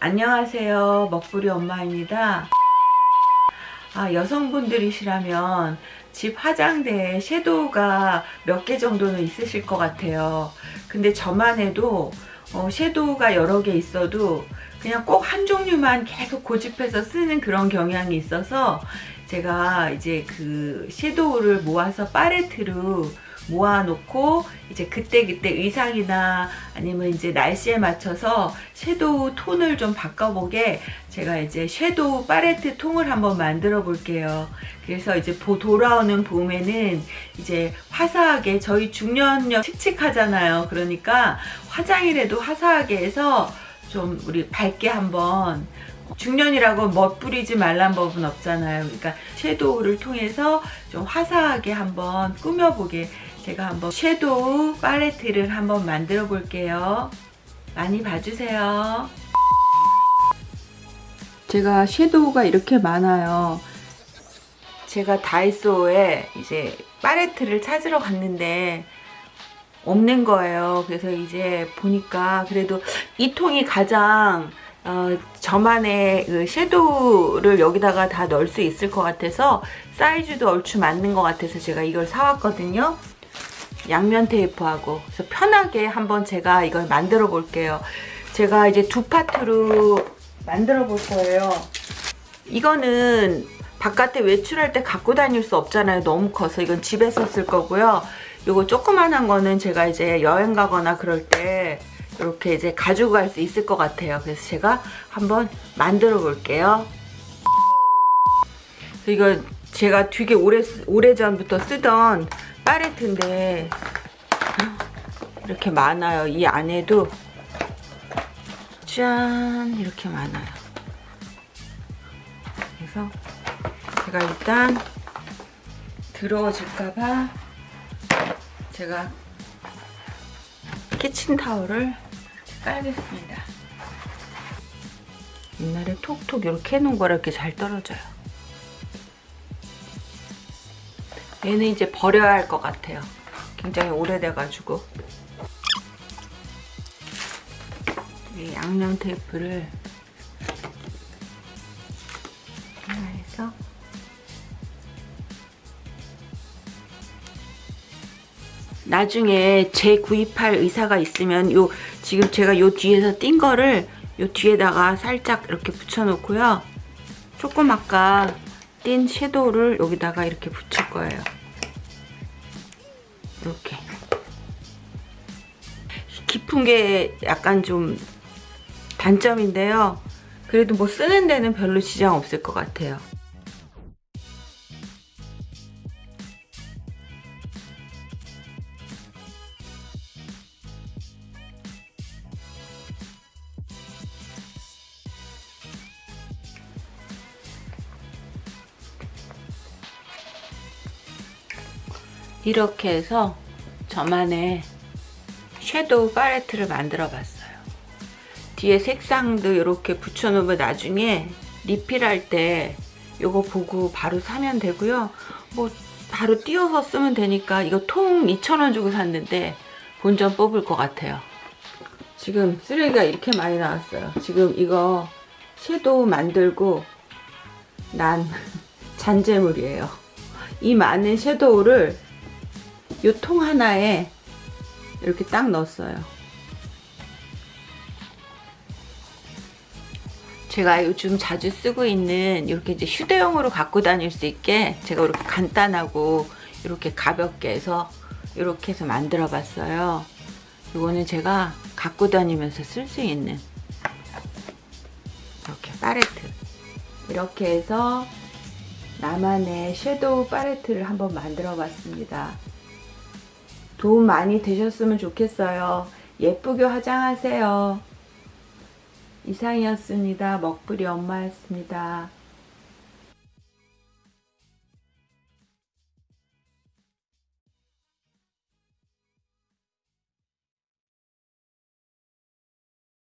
안녕하세요. 먹부리 엄마입니다. 아 여성분들이시라면 집 화장대에 섀도우가 몇 개 정도는 있으실 것 같아요. 근데 저만 해도 어, 섀도우가 여러 개 있어도 그냥 꼭 한 종류만 계속 고집해서 쓰는 그런 경향이 있어서 제가 이제 그 섀도우를 모아서 팔레트로 모아놓고 이제 그때 그때 의상이나 아니면 이제 날씨에 맞춰서 섀도우 톤을 좀 바꿔보게 제가 이제 섀도우 팔레트 통을 한번 만들어 볼게요. 그래서 이제 보 돌아오는 봄에는 이제 화사하게 저희 중년녀 칙칙하잖아요. 그러니까 화장이라도 화사하게 해서 좀 우리 밝게 한번 중년이라고 멋부리지 말란 법은 없잖아요. 그러니까 섀도우를 통해서 좀 화사하게 한번 꾸며보게 제가 한번 섀도우 팔레트를 한번 만들어 볼게요. 많이 봐주세요. 제가 섀도우가 이렇게 많아요. 제가 다이소에 이제 팔레트를 찾으러 갔는데 없는 거예요. 그래서 이제 보니까 그래도 이 통이 가장 어, 저만의 그 섀도우를 여기다가 다 넣을 수 있을 것 같아서 사이즈도 얼추 맞는 것 같아서 제가 이걸 사왔거든요. 양면 테이프하고 그래서 편하게 한번 제가 이걸 만들어 볼게요. 제가 이제 두 파트로 만들어 볼 거예요. 이거는 바깥에 외출할 때 갖고 다닐 수 없잖아요. 너무 커서 이건 집에서 쓸 거고요. 요거 조그만한 거는 제가 이제 여행 가거나 그럴 때 이렇게 이제 가지고 갈 수 있을 것 같아요. 그래서 제가 한번 만들어 볼게요. 이거 제가 되게 오래, 오래전부터 쓰던 팔레트인데 이렇게 많아요. 이 안에도 짠 이렇게 많아요. 그래서 제가 일단 더러워질까봐 제가 키친타올을 깔겠습니다. 옛날에 톡톡 이렇게 해놓은 거라 이렇게 잘 떨어져요. 얘는 이제 버려야 할 것 같아요. 굉장히 오래돼가지고 이 양념 테이프를 하나 해서 나중에 재구입할 의사가 있으면 요 지금 제가 요 뒤에서 띈 거를 요 뒤에다가 살짝 이렇게 붙여 놓고요. 조금 아까 띈 섀도우를 여기다가 이렇게 붙일 거예요. 이렇게. 깊은 게 약간 좀 단점인데요. 그래도 뭐 쓰는 데는 별로 지장 없을 것 같아요 이렇게 해서 저만의 섀도우 팔레트를 만들어 봤어요. 뒤에 색상도 이렇게 붙여놓으면 나중에 리필할 때 이거 보고 바로 사면 되고요. 뭐 바로 띄워서 쓰면 되니까 이거 통 2,000원 주고 샀는데 본전 뽑을 것 같아요. 지금 쓰레기가 이렇게 많이 나왔어요. 지금 이거 섀도우 만들고 난 잔재물이에요. 이 많은 섀도우를 이 통 하나에 이렇게 딱 넣었어요. 제가 요즘 자주 쓰고 있는 이렇게 이제 휴대용으로 갖고 다닐 수 있게 제가 이렇게 간단하고 이렇게 가볍게 해서 이렇게 해서 만들어 봤어요. 이거는 제가 갖고 다니면서 쓸 수 있는 이렇게 팔레트 이렇게 해서 나만의 섀도우 팔레트를 한번 만들어 봤습니다. 도움 많이 되셨으면 좋겠어요. 예쁘게 화장하세요. 이상이었습니다. 먹부리 엄마였습니다.